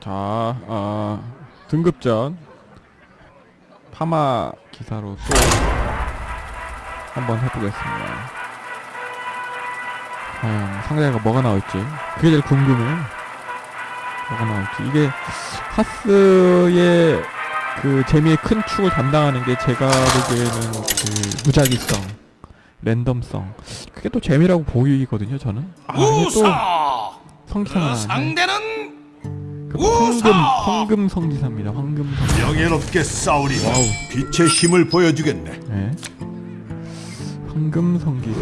자, 어, 등급 전 파마 기사로 또 한번 해보겠습니다. 과연 상대가 뭐가 나올지 그게 제일 궁금해. 뭐가 나올지 이게 하스의 그 재미의 큰 축을 담당하는 게 제가 보기에는 그 무작위성, 랜덤성 그게 또 재미라고 보이거든요. 저는. 아, 또! 성기사가 그 나네. 상대는 그! 황금 황금 성기사입니다. 황금 성. 명예롭게 싸우리. 와우. 빛의 힘을 보여주겠네. 네. 황금 성기사.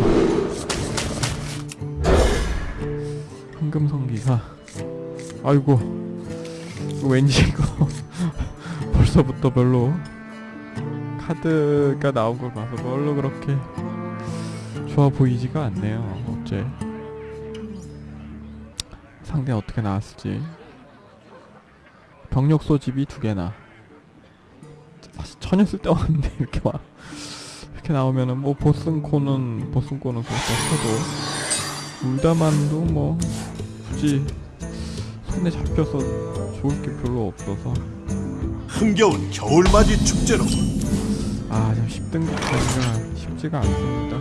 황금 성기사. 아이고. 이거 왠지 이거 벌써부터 별로 카드가 나온 걸 봐서 별로 그렇게 좋아 보이지가 않네요. 어째 상대 어떻게 나왔을지. 병력 소집이 두 개나. 사실 전혀 쓸데없는데 이렇게 막 이렇게 나오면은 뭐 보슨코는 보슨코는 그렇다 쳐도 울다만도 뭐 굳이 손에 잡혀서 좋을 게 별로 없어서. 흥겨운 겨울맞이 축제로. 아참 10등급 가기가 쉽지가 않습니다.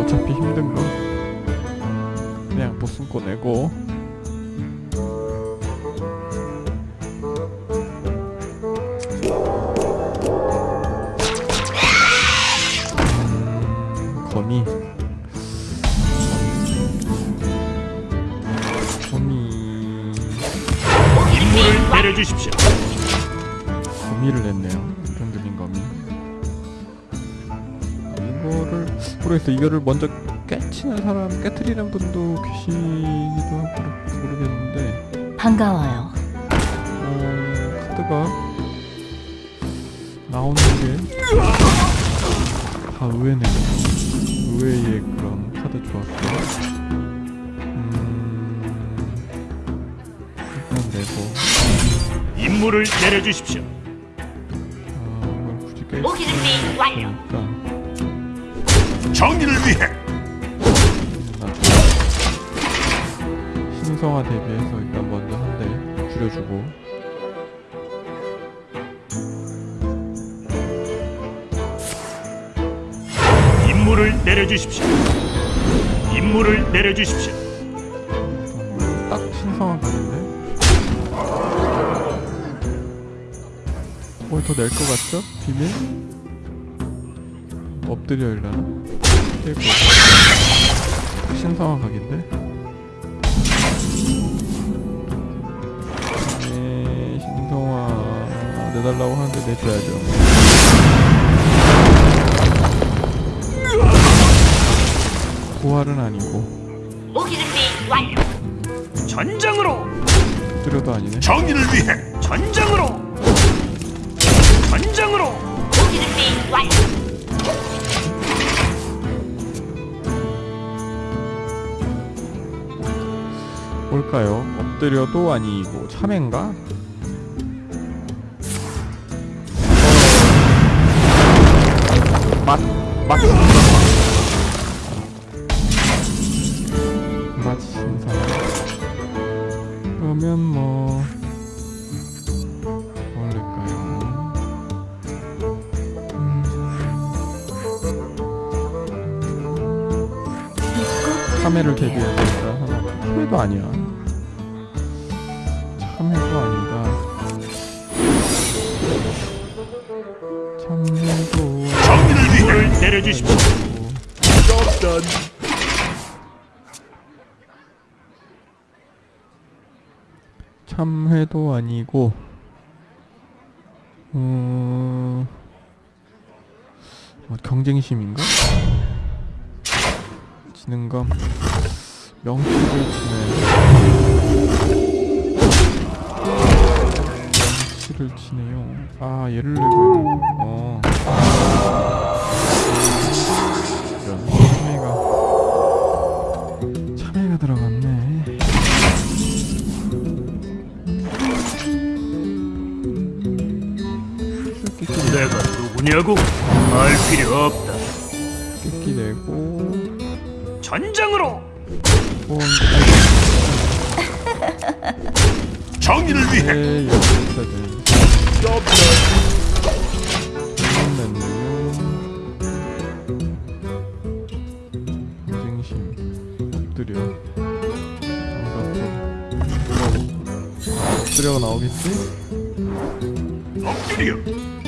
어차피 힘든 거 보슨코 내고. 거미. 거미. 임무를 내려주십시오. 거미를 냈네요. 평균인 거미. 이거를 모르겠어 이거를 먼저 깨치는 사람 깨트리는 분도 계시기도 하고 모르겠는데 반가워요. 어, 카드가 나오는 게다 의외네요. 의외의 그런 카드 조합들. 음, 일단 내고 임무를 내려주십시오. 아, 이걸 굳이 깰 모기 준비 완료. 테니까 정의를 위해 신성화 대비해서 일단 먼저 한 대 줄여주고 임무를 내려주십시오. 임무를 내려주십시오. 딱 신성화 각인데 뭘더 낼 것 같죠? 비밀? 엎드려 일라나? 신성화 각인데? 내달라고 하는데 내줘야죠 부활은 아니고 모기 준비 완료. 전장으로! 엎드려도 아니네 정의를 위해 전장으로! 전장으로! 모기 준비 완료. 뭘까요? 엎드려도 아니고 참외인가? 어... 맛, 맛맛 신사 그러면 뭐? 참외를 대비해서 일단 하나. 참외도 아니야. 참외도 아니다. 참외도 임무를 내려주십시오. 좁던 참회도 아니고 음... 뭐 경쟁심인가? 지능감 명치를 치네 명치를 치네요 아 얘를 내고 어 누구냐고? 알 필요 없다. 끼끼 내고 전장으로! 어, 정의를 위해 네, 엎드려 엎드려가 나오겠지? 엎드려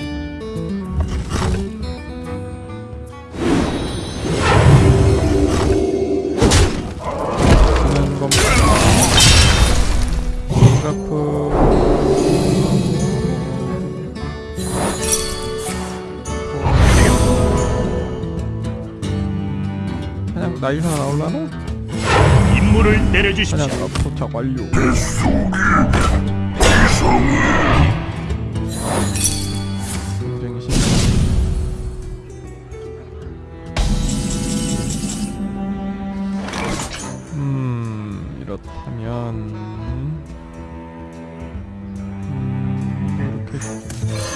그래프 그냥 나이사 나올라나? 임무를 내려주십시오. 그냥 도착 완료 음 이렇다면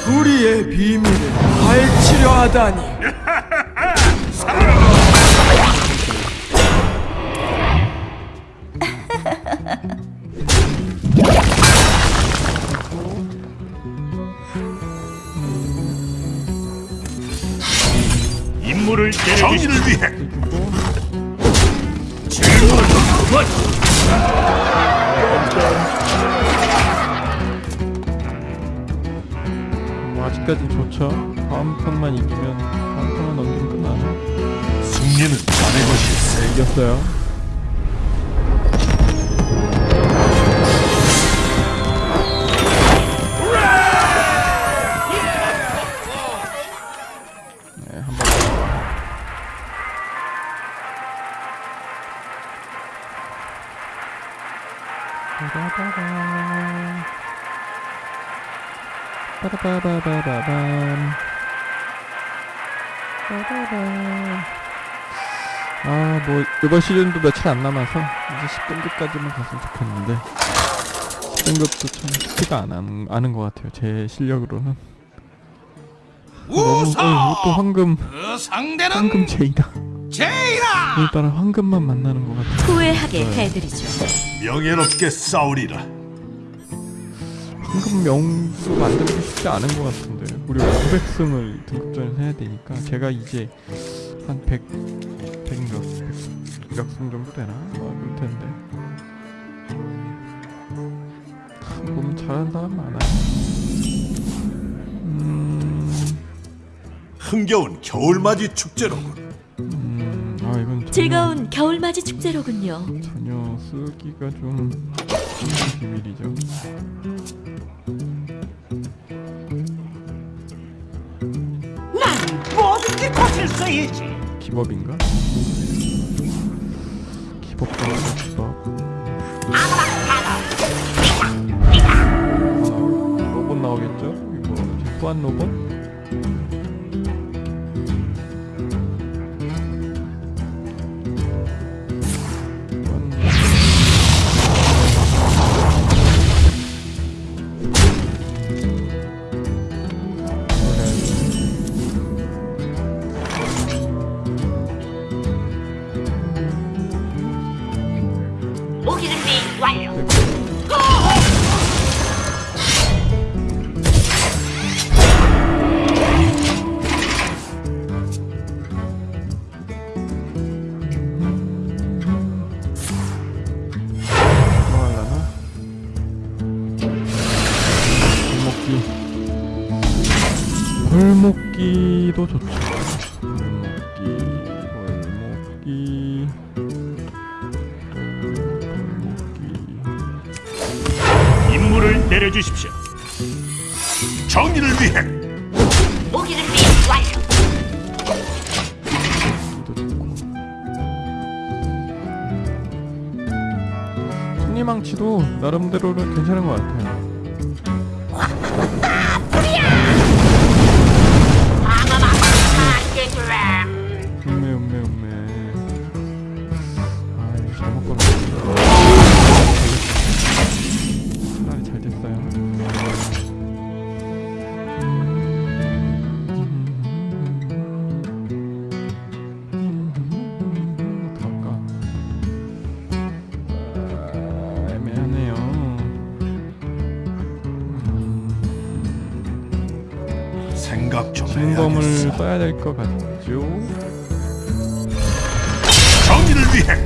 우리의 비밀을 밝히려 하다니 임무를. 정의를 위해 질문 그만. 뭐 아직까진 좋죠? 다음 턴만 이기면 다음 턴만 넘기면 끝나네 승리는 자네 것일세 이겼어요 빠라바바바밤. 빠라바. 아, 뭐 이번 시즌도 며칠 안 남아서 이제 10등급까지만 갔으면 좋겠는데 10등급도 참 쉽지가 않은, 않은 것 같아요. 제 실력으로는. 너무 어, 또 황금 그 상대는 황금 제이다. 제이라 오늘따라 황금만 만나는 것 같아. 후회하게 네. 해드리죠. 명예롭게 싸우리라 황금 명수 만들기 쉽지 않은 것 같은데. 우리 500승을 등급전에서 해야 되니까. 제가 이제 한 100, 100몇, 100승 정도 되나? 뭐 그럴 텐데. 참 보면 잘하는 사람 많아요 음, 흥겨운 겨울맞이 축제로군. 음, 아 이건 전혀, 즐거운 겨울맞이 축제로군요. 전혀 쓰기가 좀 비밀이죠 수 있지 기법인가? 기법 정도 기법 하나 로봇 나오겠죠? 이거 후한 로봇? 승리망치도 나름대로는 괜찮은 것 같아요 생각 좀 진검을 해야겠어. 써야 될 것 같죠? 정의를 위해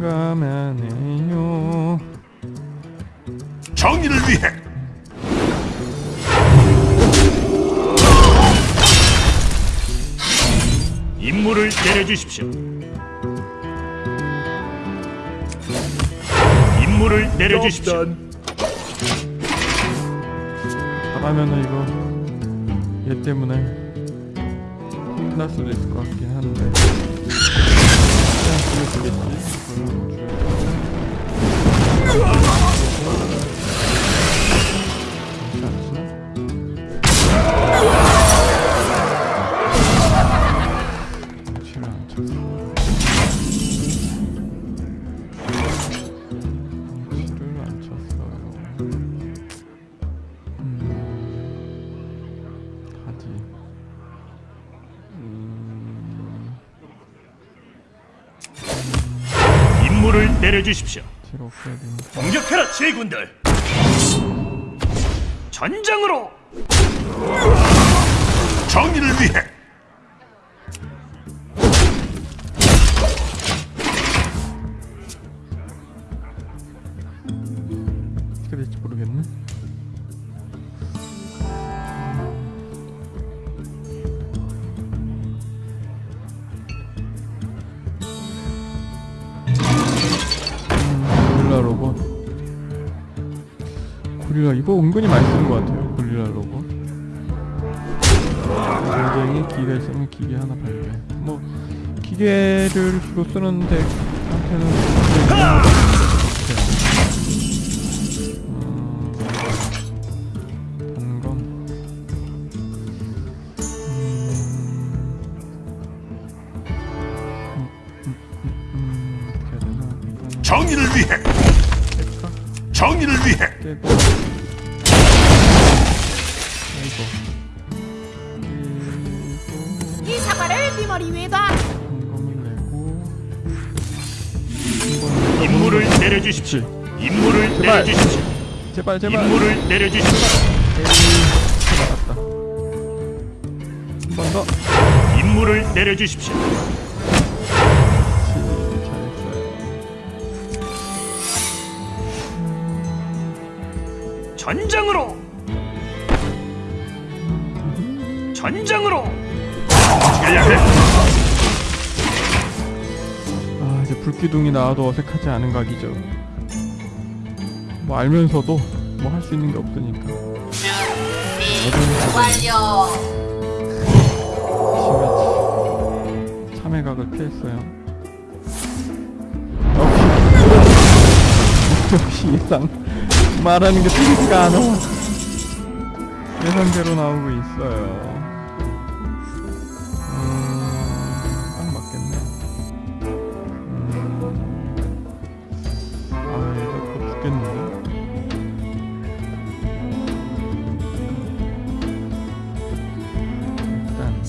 난감하네요 정의를 위해 임무를 내려주십시오. 임무를 내려주십시오. 잘하면은 이거 얘 때문에 끝날 수도 있을 것 같긴 한데 죽여주겠지 그걸로 없어야 되니까. 공격해라 제군들. 전장으로 정의를 위해 고릴라 이거 은근히 많이 쓰는 것 같아요. 고릴라 로봇. 굉장히 기계 있으면 기계 하나 발견. 뭐 기계를 주로 쓰는데 한테는 음, 정의를 위해? 정의를 위해 임무를 내려주십시오. 임무를 제발. 내려주십시오. 제발 제발 임무를 내려주십시오. 에이 나갔다 한번 더 임무를 내려주십시오. 전장으로 전장으로 아 이제 불기둥이 나와도 어색하지 않은 각이죠. 뭐 알면서도 뭐 할 수 있는 게 없으니까. 완료. 참외각을 피했어요. 역시 역시 예상 말하는 게 틀리지가 않아 예상대로 나오고 있어요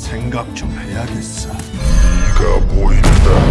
생각 좀 해야겠어. 네가 보인다.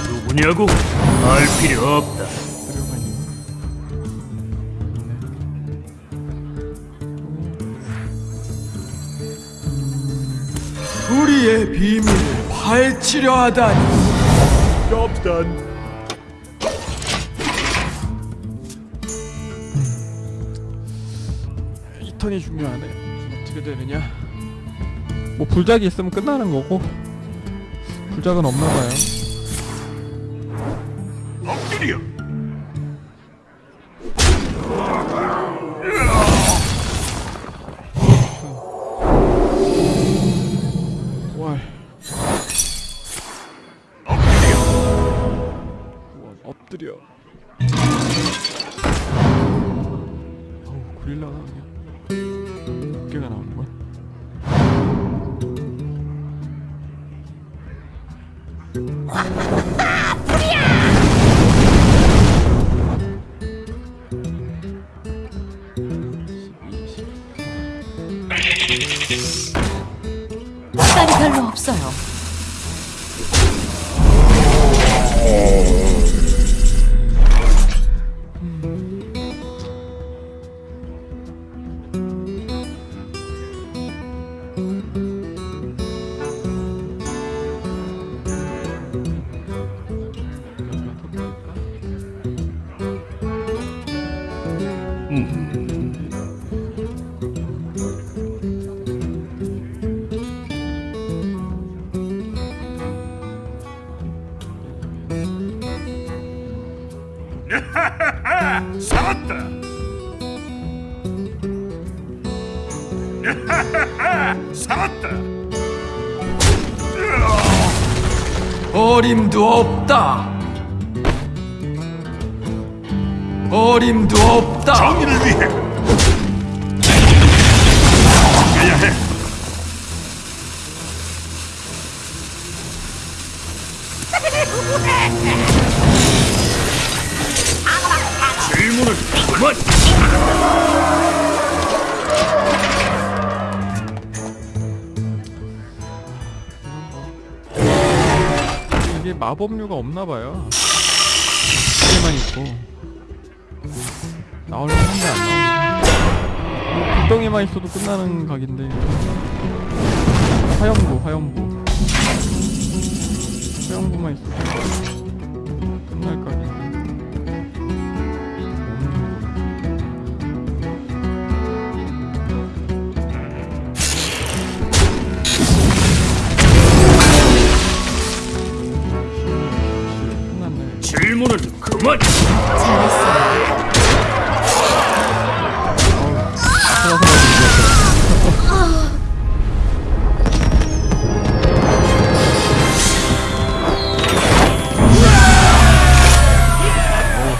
누구냐고? 알 필요 없다. 우리의 비밀을 파헤치려 하다니. 이 턴이 중요하네. 어떻게 되느냐? 뭐 불작이 있으면 끝나는 거고 불작은 없나 봐요. 엎 시간이 별로 없어요. 살았다. 살았다. 어림도 없다. 어림도 없다. 정의를 위해 마법류가 없나 봐요. 개만 있고 나오려면 한대 안 나오네. 뭐 불덩이만 있어도 끝나는 각인데 화염구 화염구 화염구만 있어도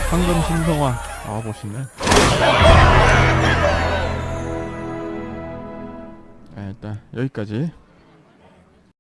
황금 신성화 보시네. 네, 여기까지